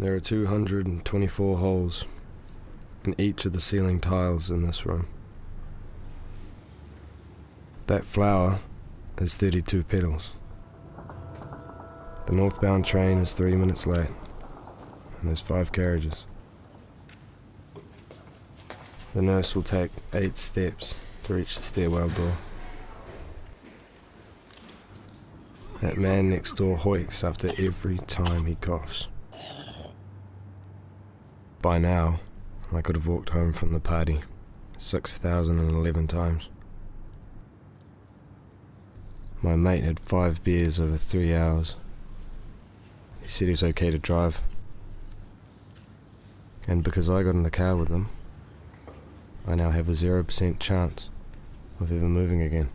There are 224 holes in each of the ceiling tiles in this room. That flower is 32 petals. The northbound train is three minutes late, and there's five carriages. The nurse will take eight steps to reach the stairwell door. That man next door hoiks after every time he coughs. By now, I could have walked home from the party 6,011 times. My mate had five beers over three hours. He said he was okay to drive. And because I got in the car with them, I now have a 0% chance of ever moving again.